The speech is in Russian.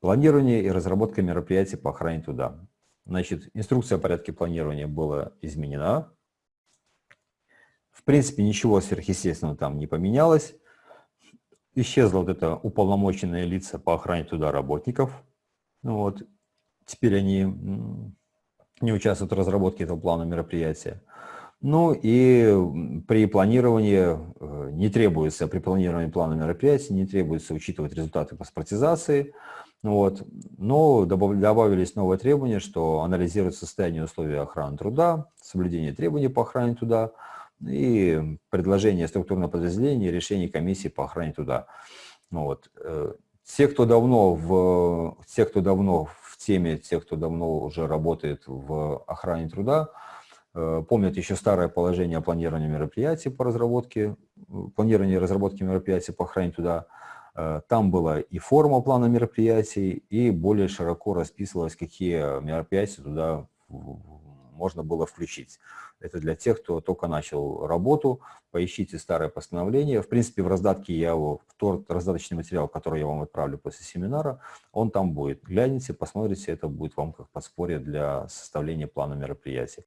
Планирование и разработка мероприятий по охране труда. Значит, инструкция о порядке планирования была изменена. В принципе, ничего сверхъестественного там не поменялось. Исчезло вот это уполномоченные лица по охране труда работников. Ну вот. Теперь они не участвуют в разработке этого плана мероприятия. Ну и при планировании э, не требуется, при планировании плана мероприятий не требуется учитывать результаты паспортизации, вот. Но добавились новые требования, что анализирует состояние условий охраны труда, соблюдение требований по охране труда и предложение структурного подразделения решений комиссии по охране труда. Вот. Э, те, кто давно в, те, кто давно в теме, те, кто давно уже работает в охране труда, помнят еще старое положение о планировании мероприятий по разработке, планировании и разработке мероприятий по охране труда, Э, там была и форма плана мероприятий, и более широко расписывалось, какие мероприятия туда можно было включить. Это для тех, кто только начал работу. Поищите старое постановление. В принципе, в раздатке я его, в тот раздаточный материал, который я вам отправлю после семинара, он там будет. Гляните, посмотрите, это будет вам как подспорье для составления плана мероприятий.